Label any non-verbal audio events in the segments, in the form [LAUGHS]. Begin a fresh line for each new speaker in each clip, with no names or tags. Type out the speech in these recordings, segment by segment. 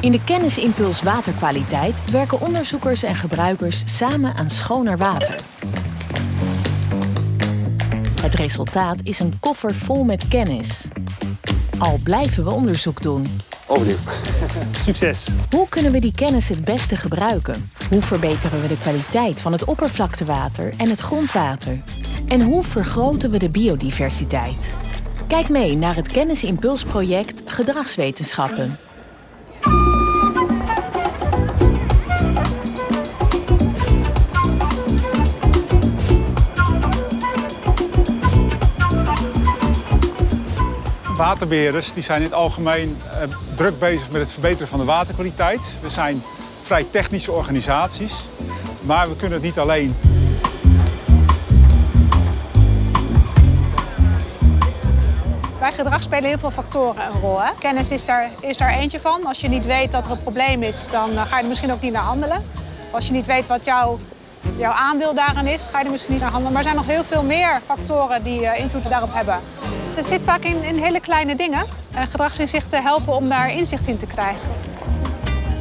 In de kennisimpuls waterkwaliteit werken onderzoekers en gebruikers samen aan schoner water. Het resultaat is een koffer vol met kennis. Al blijven we onderzoek doen.
Overnieuw. [LAUGHS]
Succes!
Hoe kunnen we die kennis het beste gebruiken? Hoe verbeteren we de kwaliteit van het oppervlaktewater en het grondwater? En hoe vergroten we de biodiversiteit? Kijk mee naar het Kennisimpulsproject Gedragswetenschappen.
Waterbeheerders die zijn in het algemeen eh, druk bezig met het verbeteren van de waterkwaliteit. We zijn vrij technische organisaties, maar we kunnen het niet alleen.
Bij gedrag spelen heel veel factoren een rol. Hè? Kennis is daar, is daar eentje van. Als je niet weet dat er een probleem is, dan eh, ga je er misschien ook niet naar handelen. Als je niet weet wat jouw, jouw aandeel daarin is, ga je er misschien niet naar handelen. Maar er zijn nog heel veel meer factoren die eh, invloed daarop hebben. Het zit vaak in, in hele kleine dingen. En gedragsinzichten helpen om daar inzicht in te krijgen.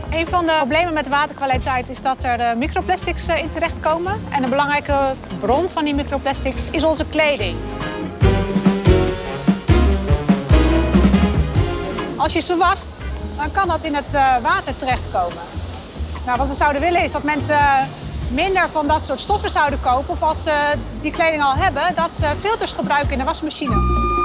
Een van de problemen met waterkwaliteit is dat er eh, microplastics eh, in terechtkomen. En een belangrijke bron van die microplastics is onze kleding. Als je ze wast, dan kan dat in het eh, water terechtkomen. Nou, wat we zouden willen is dat mensen minder van dat soort stoffen zouden kopen. Of als ze die kleding al hebben, dat ze filters gebruiken in de wasmachine.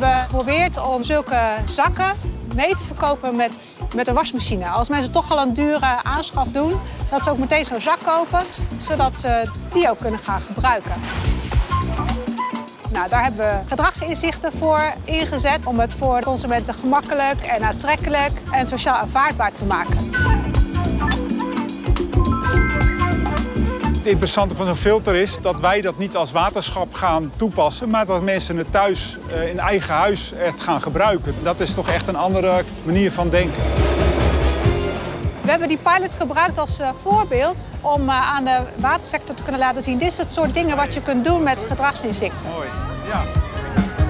Hebben geprobeerd om zulke zakken mee te verkopen met, met een wasmachine. Als mensen toch al een dure aanschaf doen, dat ze ook meteen zo'n zak kopen, zodat ze die ook kunnen gaan gebruiken. Nou, daar hebben we gedragsinzichten voor ingezet om het voor consumenten gemakkelijk en aantrekkelijk en sociaal aanvaardbaar te maken.
Het interessante van zo'n filter is dat wij dat niet als waterschap gaan toepassen, maar dat mensen het thuis eh, in eigen huis echt gaan gebruiken. Dat is toch echt een andere manier van denken.
We hebben die pilot gebruikt als uh, voorbeeld om uh, aan de watersector te kunnen laten zien. Dit is het soort dingen wat je kunt doen met gedragsinzichten.
Mooi, ja.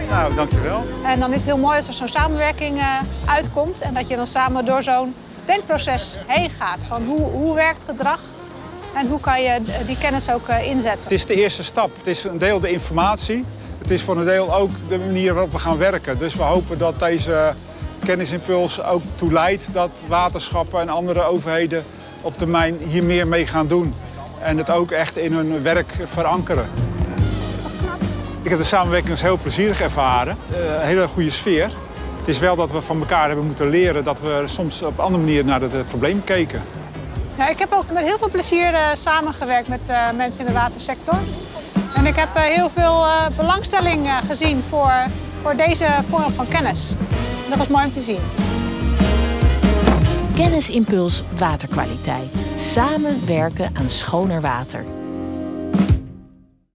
Nou, dankjewel.
En dan is het heel mooi als er zo'n samenwerking uitkomt en dat je dan samen door zo'n denkproces heen gaat. Van hoe, hoe werkt gedrag en hoe kan je die kennis ook inzetten.
Het is de eerste stap. Het is een deel de informatie. Het is voor een deel ook de manier waarop we gaan werken. Dus we hopen dat deze kennisimpuls ook toe leidt dat waterschappen en andere overheden op termijn hier meer mee gaan doen. En het ook echt in hun werk verankeren. Ik heb de samenwerking als heel plezierig ervaren. Een hele goede sfeer. Het is wel dat we van elkaar hebben moeten leren dat we soms op een andere manier naar het probleem keken.
Ja, ik heb ook met heel veel plezier uh, samengewerkt met uh, mensen in de watersector. En ik heb uh, heel veel belangstelling gezien voor, voor deze vorm van kennis. Dat was mooi om te zien.
Kennisimpuls waterkwaliteit. Samen werken aan schoner water.